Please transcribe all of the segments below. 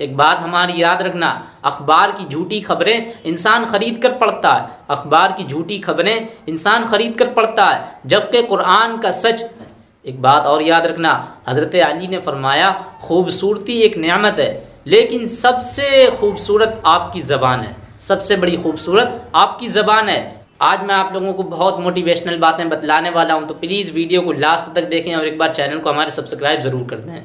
एक बात हमारी याद रखना, अखबार की झूठी खबरें इंसान ख़रीद कर पढ़ता है। अखबार की झूठी खबरें इंसान ख़रीद कर पढ़ता है। जबकि कुरान का सच, एक बात और याद रखना, हज़रत अली ने फरमाया, खूबसूरती एक नियामत है, लेकिन सबसे खूबसूरत आपकी ज़बान है। सबसे बड़ी खूबसूरत आपकी ज़बान है। आज मैं आप लोगों को बहुत मोटिवेशनल बातें बतलाने वाला हूँ तो प्लीज़ वीडियो को लास्ट तक देखें और एक बार चैनल को हमारे सब्सक्राइब ज़रूर कर दें।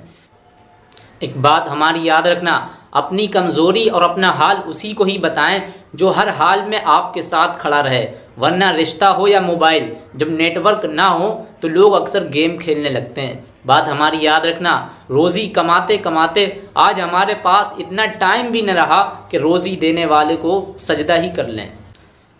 एक बात हमारी याद रखना, अपनी कमज़ोरी और अपना हाल उसी को ही बताएँ जो हर हाल में आपके साथ खड़ा रहे। वरना रिश्ता हो या मोबाइल, जब नेटवर्क ना हो तो लोग अक्सर गेम खेलने लगते हैं। बात हमारी याद रखना, रोज़ी कमाते कमाते आज हमारे पास इतना टाइम भी न रहा कि रोज़ी देने वाले को सजदा ही कर लें।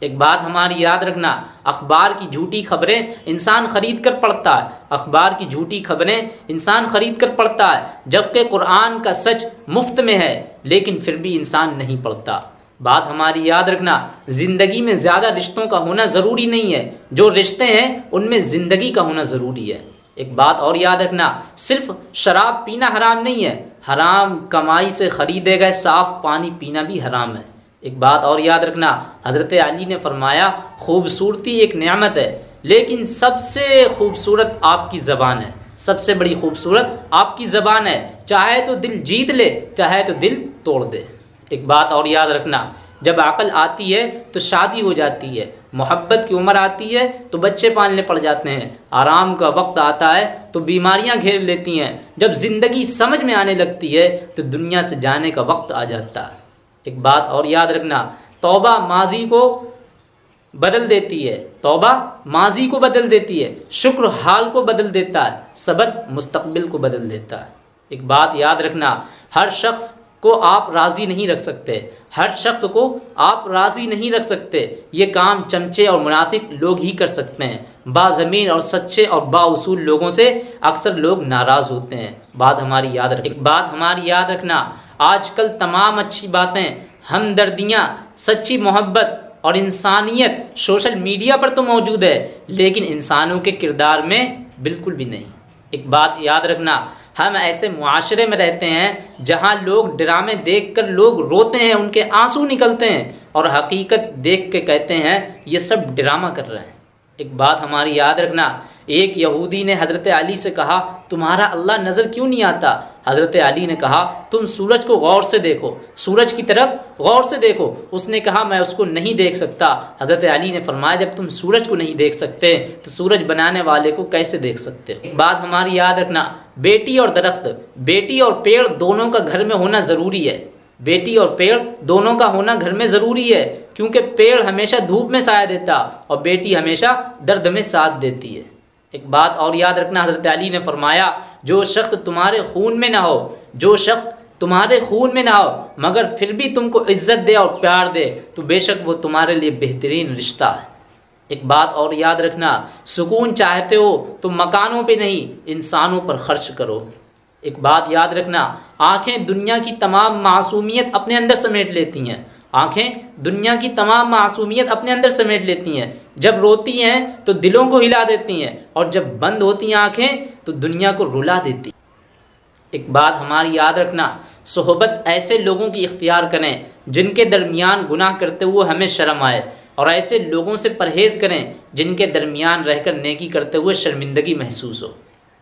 एक बात हमारी याद रखना, अखबार की झूठी खबरें इंसान ख़रीद कर पढ़ता है। अखबार की झूठी खबरें इंसान ख़रीद कर पढ़ता है, जबकि कुरान का सच मुफ़्त में है, लेकिन फिर भी इंसान नहीं पढ़ता। बात हमारी याद रखना, ज़िंदगी में ज़्यादा रिश्तों का होना ज़रूरी नहीं है। जो रिश्ते हैं, उनमें ज़िंदगी का होना ज़रूरी है। एक बात और याद रखना, सिर्फ़ शराब पीना हराम नहीं है। हराम कमाई से ख़रीदे गए साफ़ पानी पीना भी हराम है। एक बात और याद रखना, हज़रत अली ने फरमाया, खूबसूरती एक नियामत है, लेकिन सबसे खूबसूरत आपकी ज़बान है, सबसे बड़ी खूबसूरत आपकी ज़बान है, चाहे तो दिल जीत ले, चाहे तो दिल तोड़ दे। एक बात और याद रखना, जब अकल आती है तो शादी हो जाती है, मोहब्बत की उम्र आती है तो बच्चे पालने पड़ जाते हैं, आराम का वक्त आता है तो बीमारियाँ घेर लेती हैं, जब ज़िंदगी समझ में आने लगती है तो दुनिया से जाने का वक्त आ जाता है। एक बात और याद रखना, तौबा माजी को बदल देती है। तौबा माजी को बदल देती है, शुक्र हाल को बदल देता है, सबर मुस्तकबिल को बदल देता है। एक बात याद रखना, हर शख्स को आप राज़ी नहीं रख सकते, हर शख्स को आप राज़ी नहीं रख सकते। ये काम चमचे और मुनाफिक लोग ही कर सकते हैं। बाज़मीन और सच्चे और बाउसूल लोगों से अक्सर लोग नाराज़ होते हैं। बात हमारी याद रख, एक बात हमारी याद रखना आजकल तमाम अच्छी बातें, हमदर्दियाँ, सच्ची मोहब्बत और इंसानियत सोशल मीडिया पर तो मौजूद है, लेकिन इंसानों के किरदार में बिल्कुल भी नहीं। एक बात याद रखना, हम ऐसे माशरे में रहते हैं, जहाँ लोग ड्रामे देख कर लोग रोते हैं, उनके आँसू निकलते हैं और हकीकत देख के कहते हैं, ये सब ड्रामा कर रहे हैं। एक बात हमारी याद रखना, एक यहूदी ने हज़रत अली से कहा, तुम्हारा अल्लाह नज़र क्यों नहीं आता? हज़रत अली ने कहा, तुम सूरज को गौर से देखो, सूरज की तरफ़ गौर से देखो। उसने कहा, मैं उसको नहीं देख सकता। हज़रत अली ने फरमाया, जब तुम सूरज को नहीं देख सकते तो सूरज बनाने वाले को कैसे देख सकते? हो बात हमारी याद रखना, बेटी और दरख्त, बेटी और पेड़ दोनों का घर में होना ज़रूरी है। बेटी और पेड़ दोनों का होना घर में ज़रूरी है, क्योंकि पेड़ हमेशा धूप में साया देता और बेटी हमेशा दर्द में साथ देती है। एक बात और याद रखना, हज़रत अली ने फरमाया जो शख्स तुम्हारे खून में ना हो, जो शख्स तुम्हारे खून में ना हो, मगर फिर भी तुमको इज़्ज़त दे और प्यार दे तो बेशक वो तुम्हारे लिए बेहतरीन रिश्ता है। एक बात और याद रखना, सुकून चाहते हो तो मकानों पे नहीं, इंसानों पर खर्च करो। एक बात याद रखना, आँखें दुनिया की तमाम मासूमियत अपने अंदर समेट लेती हैं। आँखें दुनिया की तमाम मासूमियत अपने अंदर समेट लेती हैं। जब रोती हैं तो दिलों को हिला देती हैं, और जब बंद होती हैं आँखें तो दुनिया को रुला देती। एक बात हमारी याद रखना, सोहबत ऐसे लोगों की इख्तियार करें जिनके दरमियान गुनाह करते हुए हमें शर्म आए और ऐसे लोगों से परहेज़ करें जिनके दरमियान रहकर नेकी करते हुए शर्मिंदगी महसूस हो।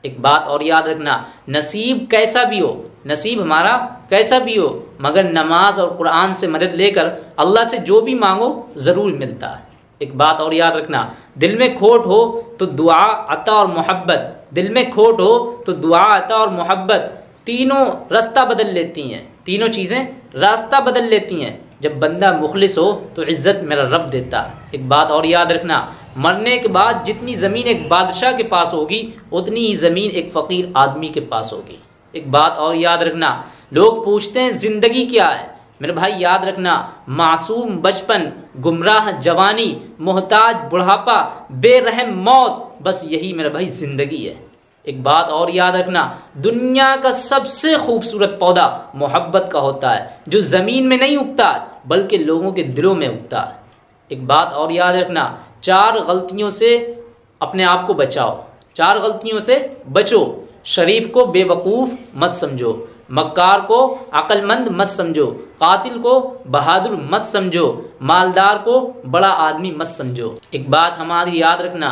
एक बात और याद रखना, नसीब कैसा भी हो, नसीब हमारा कैसा भी हो, मगर नमाज़ और कुरान से मदद लेकर अल्लाह से जो भी मांगो, ज़रूर मिलता है। एक बात और याद रखना, दिल में खोट हो तो दुआ, अता और मोहब्बत। दिल में खोट हो तो दुआ, अता और मोहब्बत। तीनों रास्ता बदल लेती हैं, तीनों चीज़ें रास्ता बदल लेती हैं। जब बंदा मुखलिस हो तो इज़्ज़त मेरा रब देता है। एक बात और याद रखना, मरने के बाद जितनी ज़मीन एक बादशाह के पास होगी, उतनी ही ज़मीन एक फ़कीर आदमी के पास होगी। एक बात और याद रखना, लोग पूछते हैं, ज़िंदगी क्या है? मेरे भाई, याद रखना, मासूम बचपन, गुमराह जवानी, मोहताज बुढ़ापा, बेरहम मौत, बस यही मेरा भाई ज़िंदगी है। एक बात और याद रखना, दुनिया का सबसे खूबसूरत पौधा मोहब्बत का होता है, जो ज़मीन में नहीं उगता, बल्कि लोगों के दिलों में उगता है। एक बात और याद रखना, चार गलतियों से अपने आप को बचाओ, चार गलतियों से बचो, शरीफ को बेवकूफ़ मत समझो। मक्कार को अक्लमंद मत समझो, कातिल को बहादुर मत समझो, मालदार को बड़ा आदमी मत समझो। एक बात हमारी याद रखना,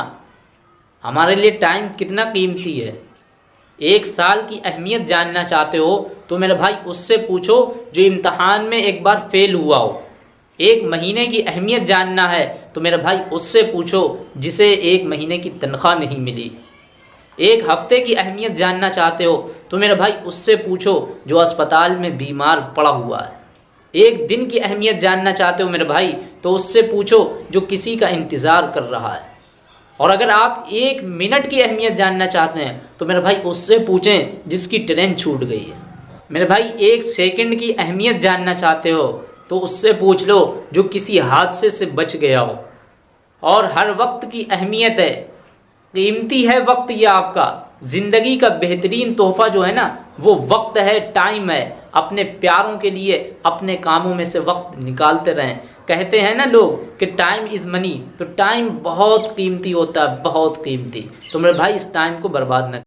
हमारे लिए टाइम कितना कीमती है? एक साल की अहमियत जानना चाहते हो तो मेरे भाई उससे पूछो जो इम्तहान में एक बार फेल हुआ हो। एक महीने की अहमियत जानना है तो मेरे भाई उससे पूछो, जिसे एक महीने की तनख्वाह नहीं मिली। एक हफ़्ते की अहमियत जानना चाहते हो तो मेरे भाई उससे पूछो जो अस्पताल में बीमार पड़ा हुआ है। एक दिन की अहमियत जानना चाहते हो मेरे भाई तो उससे पूछो जो किसी का इंतज़ार कर रहा है। और अगर आप एक मिनट की अहमियत जानना चाहते हैं तो मेरे भाई उससे पूछें जिसकी ट्रेन छूट गई है। मेरे भाई एक सेकंड की अहमियत जानना चाहते हो तो उससे पूछ लो जो किसी हादसे से बच गया हो। और हर वक्त की अहमियत है कीमती है वक्त ये आपका। ज़िंदगी का बेहतरीन तोहफ़ा जो है ना, वो वक्त है टाइम है। अपने प्यारों के लिए, अपने कामों में से वक्त निकालते रहें। कहते हैं ना लोग कि टाइम इज़ मनी तो टाइम बहुत कीमती होता है, बहुत कीमती। तो मेरे भाई, इस टाइम को बर्बाद न